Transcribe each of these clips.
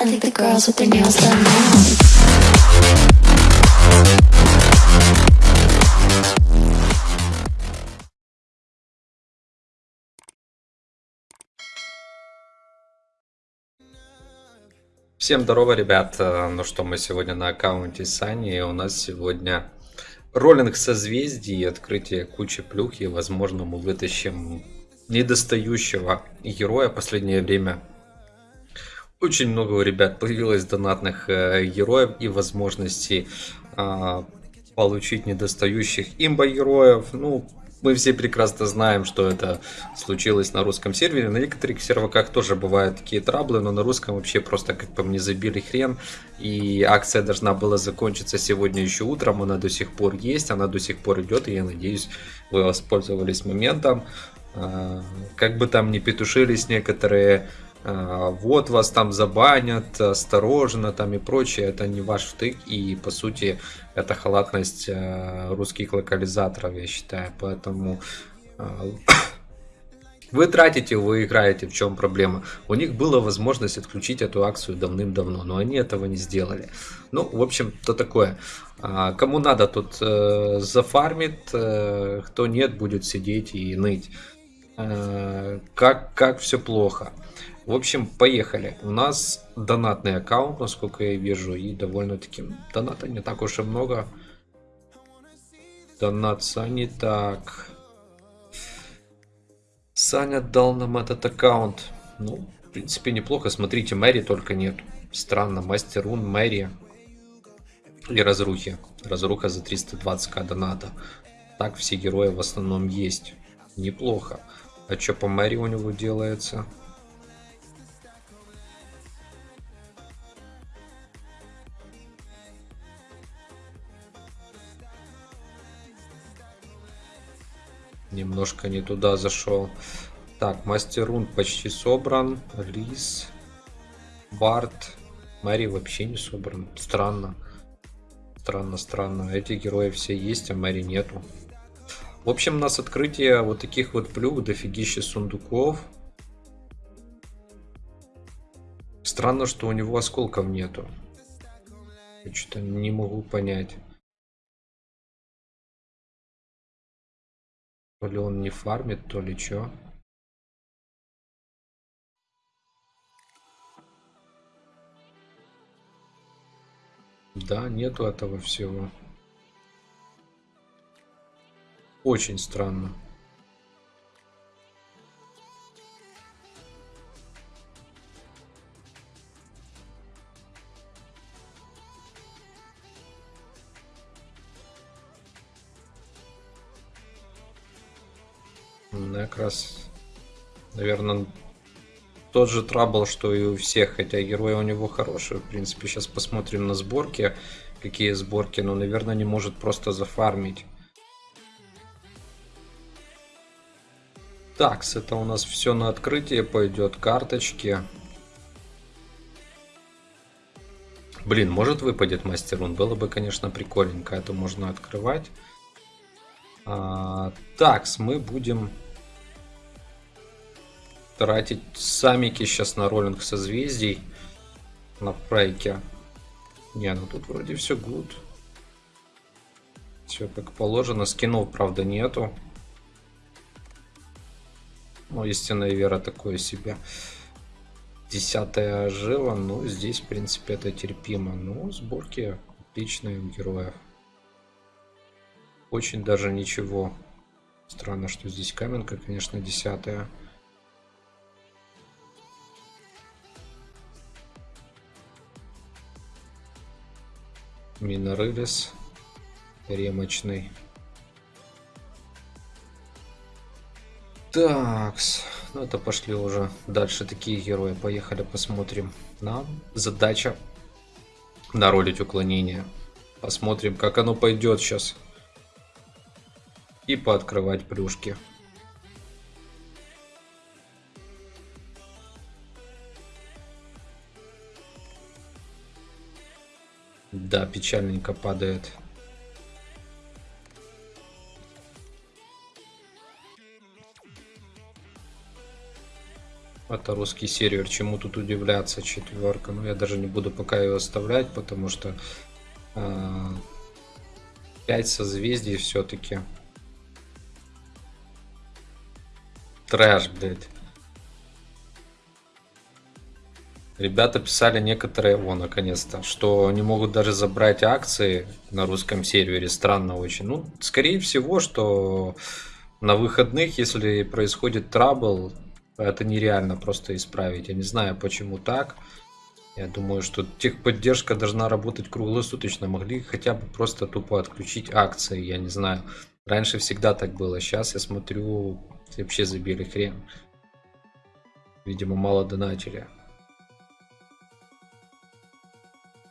I think the girls with their nails done now. Всем здорово, ребят. Э, Ну что, мы сегодня на аккаунте Сани, и у нас сегодня роллинг созвездий, открытие кучи плюх, и, возможно, мы вытащим недостающего героя. Последнее время очень много у ребят появилось донатных э, героев и возможностей а, получить недостающих имба героев. Ну, мы все прекрасно знаем, что это случилось на русском сервере. На некоторых серваках тоже бывают такие траблы, но на русском вообще просто как по мне забили хрен. И акция должна была закончиться сегодня еще утром, она до сих пор есть, она до сих пор идет, и я надеюсь, вы воспользовались моментом. А, Как бы там ни петушились некоторые, вот вас там забанят, осторожно там и прочее, это не ваш втык, и по сути это халатность э, русских локализаторов, я считаю, поэтому э, вы тратите, вы играете, в чем проблема. У них была возможность отключить эту акцию давным-давно, но они этого не сделали. Ну, в общем, то такое. А, Кому надо, тут э, зафармит, э, кто нет, будет сидеть и ныть. Как, как все плохо. В общем, поехали. У нас донатный аккаунт, насколько я вижу, и довольно-таки доната не так уж и много. Донат Сани, так. Саня дал нам этот аккаунт. Ну, в принципе, неплохо. Смотрите, Мэри только нет. Странно, Мастер Рун, Мэри и Разрухи. Разруха за 320к доната. Так все герои в основном есть. Неплохо. А что по Мэри у него делается? Немножко не туда зашел. Так, Мастер Рун почти собран. Лис. Барт. Мэри вообще не собран. Странно. Странно, странно. Эти герои все есть, а Мэри нету. В общем, у нас открытие вот таких вот плюх, дофигища сундуков. Странно, что у него осколков нету. Я что-то не могу понять. То ли он не фармит, то ли что. Да, нету этого всего. Очень странно. Ну, как раз, наверное, тот же трабл, что и у всех, хотя герой у него хороший. В принципе, сейчас посмотрим на сборки, какие сборки, но, наверное, не может просто зафармить. Так, это у нас все на открытие пойдет, карточки. Блин, может выпадет мастер рун, было бы, конечно, прикольненько, это можно открывать. А, такс, мы будем тратить самики сейчас на роллинг созвездий на прайке. Не, ну тут вроде все гуд. Все как положено. Скинов, правда, нету. Ну, истинная вера такое себе. Десятая жила, ну, здесь, в принципе, это терпимо. Ну, сборки отличные у героев. Очень даже ничего. Странно, что здесь каменка, конечно, десятая. Минорылис. Ремочный. Такс. Ну это пошли уже дальше такие герои. Поехали посмотрим. Нам задача наролить уклонение. Посмотрим, как оно пойдет сейчас. И пооткрывать плюшки. Да, печальненько падает. Это русский сервер, чему тут удивляться, четверка. Ну, я даже не буду пока ее оставлять, потому что э, 5 созвездий все-таки. Трэш, блядь. Ребята писали некоторые, о, наконец-то, что не могут даже забрать акции на русском сервере. Странно очень. Ну, скорее всего, что на выходных, если происходит трабл, это нереально просто исправить. Я не знаю, почему так. Я думаю, что техподдержка должна работать круглосуточно. Могли хотя бы просто тупо отключить акции, я не знаю. Раньше всегда так было. Сейчас я смотрю, вообще забили хрен. Видимо, мало донатили.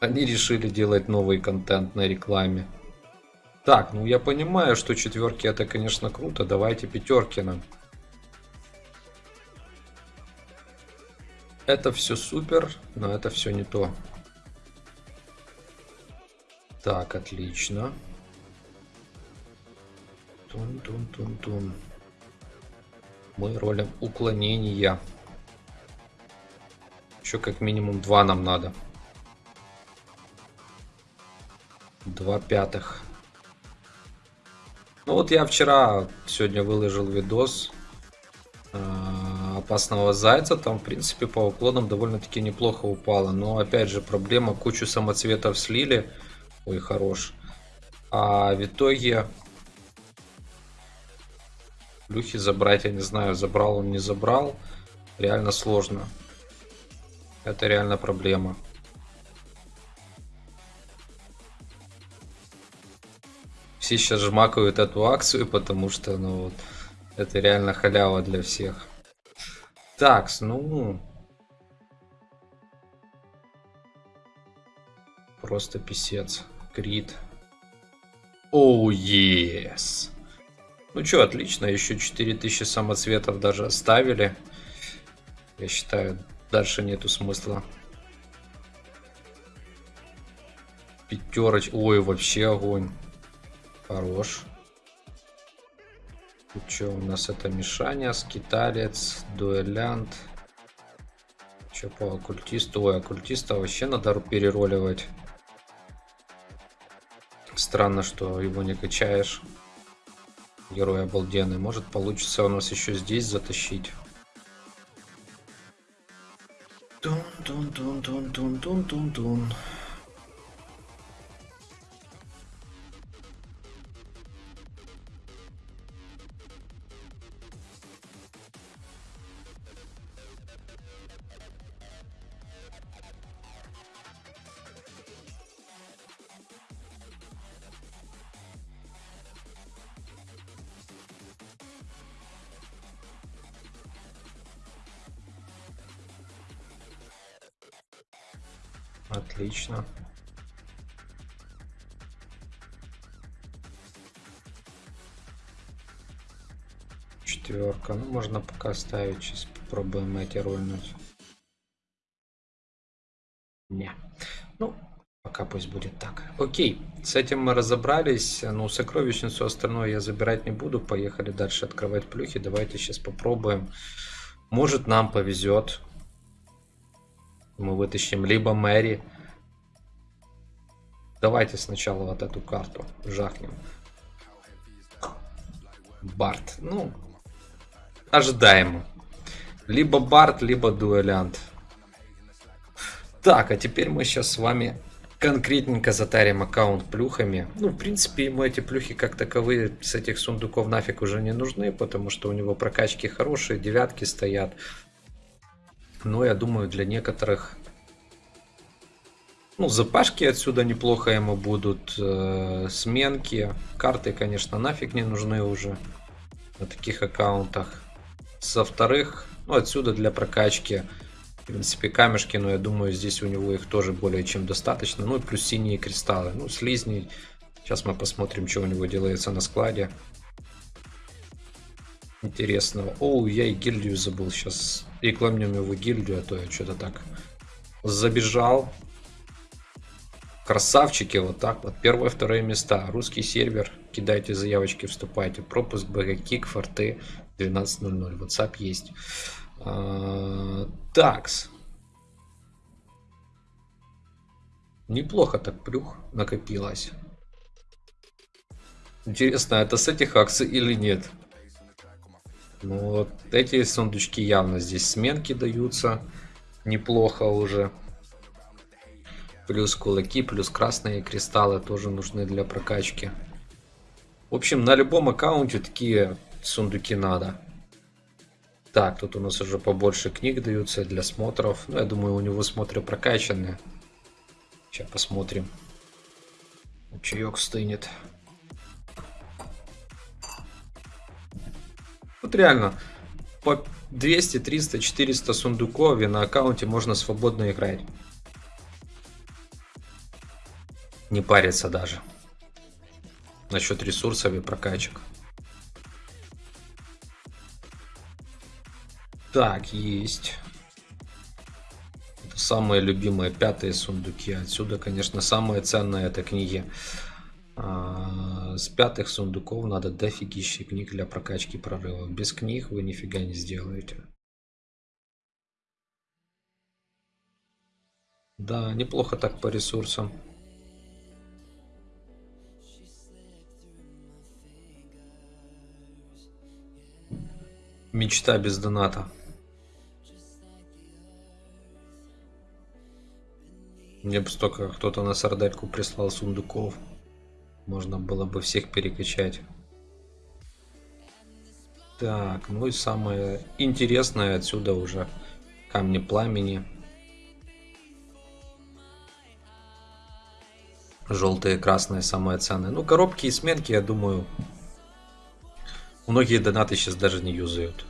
Они решили делать новый контент на рекламе. Так, ну я понимаю, что четверки это, конечно, круто. Давайте пятерки нам. Это все супер, но это все не то. Так, отлично. Тун-тун-тун-тун. Мы ролим уклонения. Еще как минимум два нам надо. Два пятых. Ну вот я вчера, сегодня выложил видос э, опасного зайца. Там, в принципе, по уклонам довольно-таки неплохо упало. Но, опять же, проблема, кучу самоцветов слили. Ой, хорош. А в итоге... Плюхи забрать, я не знаю, забрал он, не забрал. Реально сложно. Это реально проблема. Все сейчас жмакают эту акцию, потому что, ну, вот, это реально халява для всех. Так, ну... Просто писец. Крит. Оу, oh, yes. Ну что, отлично, еще 4000 самоцветов даже оставили. Я считаю, дальше нету смысла. Пятероч. Ой, вообще огонь. Хорош. Тут что у нас это Мишаня, Скиталец, Дуэлянт. Что по оккультисту? Ой, оккультиста вообще надо перероливать. Странно, что его не качаешь. Герой обалденный. Может получится у нас еще здесь затащить. Тун-тун-тун-тун-тун-тун-тун-тун. Отлично. Четверка. Ну, можно пока ставить. Сейчас попробуем эти рольнуть. Не. Ну, пока пусть будет так. Окей, с этим мы разобрались. Ну, сокровищницу остальное я забирать не буду. Поехали дальше открывать плюхи. Давайте сейчас попробуем. Может, нам повезет мы вытащим либо Мэри. Давайте сначала вот эту карту жахнем. Барт. Ну, ожидаемо. Либо Барт, либо Дуэлянт. Так, а теперь мы сейчас с вами конкретненько затарим аккаунт плюхами. Ну, в принципе, ему эти плюхи как таковые с этих сундуков нафиг уже не нужны, потому что у него прокачки хорошие, девятки стоят. Но я думаю, для некоторых... Ну, запашки отсюда неплохо ему будут. Э, сменки. Карты, конечно, нафиг не нужны уже на таких аккаунтах. Со вторых, ну, отсюда для прокачки, в принципе, камешки, но я думаю, здесь у него их тоже более чем достаточно. Ну, и плюс синие кристаллы. Ну, слизни. Сейчас мы посмотрим, что у него делается на складе. Интересного. Оу, я и гильдию забыл. Сейчас рекламируем его гильдию, а то я что-то так забежал. Красавчики, вот так вот. Первое, второе места. Русский сервер. Кидайте заявочки, вступайте. Пропуск, БГ, Кик, Форты 12.00. WhatsApp есть. А, Такс. Неплохо так плюх накопилось. Интересно, это с этих акций или нет? Ну вот эти сундучки явно здесь сменки даются. Неплохо уже. Плюс кулаки, плюс красные кристаллы тоже нужны для прокачки. В общем, на любом аккаунте такие сундуки надо. Так, тут у нас уже побольше книг даются для смотров. Ну, я думаю, у него смотры прокачанные. Сейчас посмотрим. Чаек стынет. Вот реально, по 200, 300, 400 сундуков и на аккаунте можно свободно играть. Не париться даже. Насчет ресурсов и прокачек. Так, есть. Это самые любимые пятые сундуки. Отсюда, конечно, самое ценное это книги. С пятых сундуков надо дофигища книг для прокачки прорывов. Без книг вы нифига не сделаете. Да, неплохо так по ресурсам. Мечта без доната. Мне бы столько кто-то на сардельку прислал сундуков. Можно было бы всех перекачать. Так, ну и самое интересное отсюда уже камни пламени. Желтые, красные самые ценные. Ну, коробки и сменки, я думаю, многие донаты сейчас даже не юзают.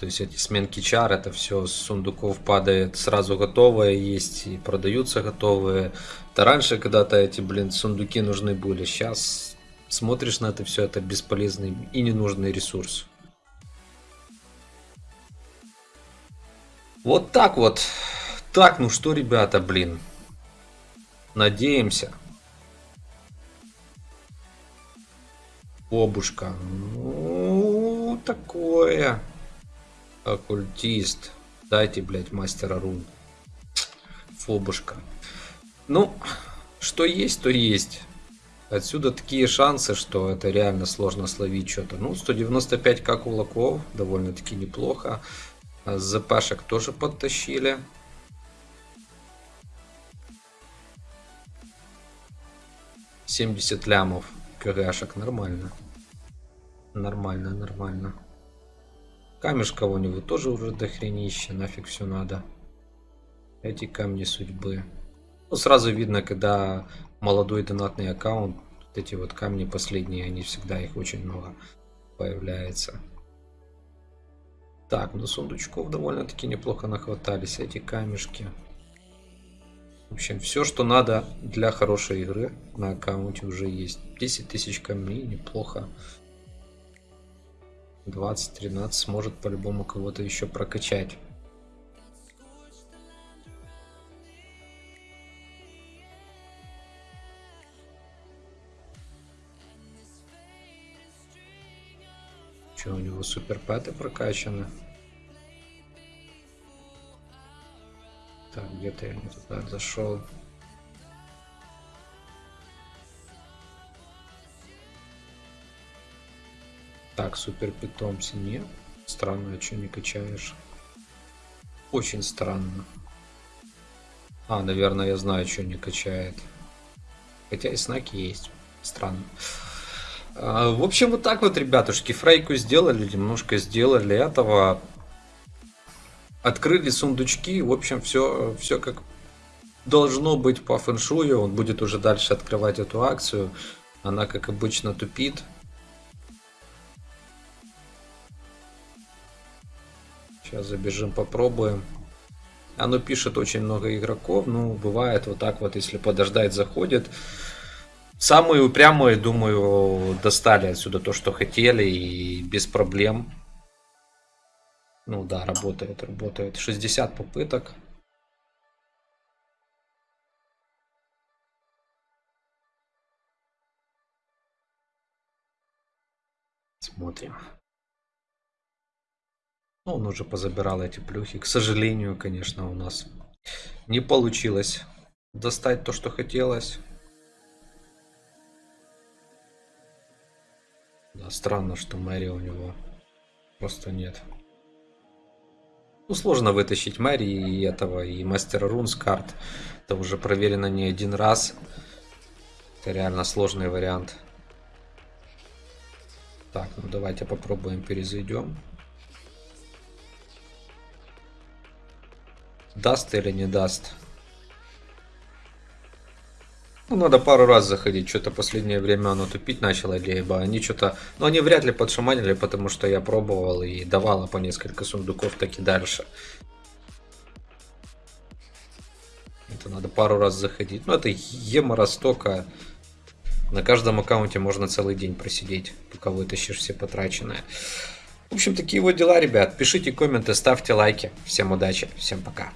То есть эти сменки чар, это все с сундуков падает сразу готовое, есть и продаются готовые. Это раньше когда-то эти, блин, сундуки нужны были. Сейчас смотришь на это все, это бесполезный и ненужный ресурс. Вот так вот. Так, ну что, ребята, блин. Надеемся. Обушка. Ну, такое. Оккультист. Дайте, блядь, мастера рун. Фобушка. Ну, что есть, то есть. Отсюда такие шансы, что это реально сложно словить что-то. Ну, 195к кулаков, довольно-таки неплохо. А ЗПшек тоже подтащили. Семьдесят лямов КГшек, нормально. Нормально, нормально. У него тоже уже дохренище, нафиг все надо. Эти камни судьбы. Ну, сразу видно, когда молодой донатный аккаунт, вот эти вот камни последние, они всегда их очень много появляется. Так, ну сундучков довольно-таки неплохо нахватались, эти камешки. В общем, все, что надо для хорошей игры на аккаунте уже есть. 10 тысяч камней, неплохо. 20-13 сможет по-любому кого-то еще прокачать. Что, у него супер пэты прокачаны? Так, где-то я не туда зашел. Так, супер питомцы нет. Странно, а что не качаешь? Очень странно. А, наверное, я знаю, что не качает. Хотя и знаки есть. Странно. А, в общем, вот так вот, ребятушки. Фрейку сделали, немножко сделали этого. Открыли сундучки. В общем, все, все как должно быть по фэншую. Он будет уже дальше открывать эту акцию. Она, как обычно, тупит. Сейчас забежим, попробуем. Оно пишет очень много игроков. Ну, бывает вот так вот, если подождать, заходит. Самые упрямые, думаю, достали отсюда то, что хотели, и без проблем. Ну да, работает, работает. 60 попыток. Смотрим. Ну, он уже позабирал эти плюхи. К сожалению, конечно, у нас не получилось достать то, что хотелось. Да, странно, что Мэри у него просто нет. Ну, сложно вытащить Мэри и этого, и Мастера Рун с карт. Это уже проверено не один раз. Это реально сложный вариант. Так, ну давайте попробуем перезайдем. Даст или не даст? Ну, надо пару раз заходить. Что-то последнее время оно тупить начало, либо они что-то... Ну, они вряд ли подшаманили, потому что я пробовал и давала по несколько сундуков, так и дальше. Это надо пару раз заходить. Ну, это емора столько. На каждом аккаунте можно целый день просидеть, пока вытащишь все потраченное. В общем, такие вот дела, ребят. Пишите комменты, ставьте лайки. Всем удачи, всем пока.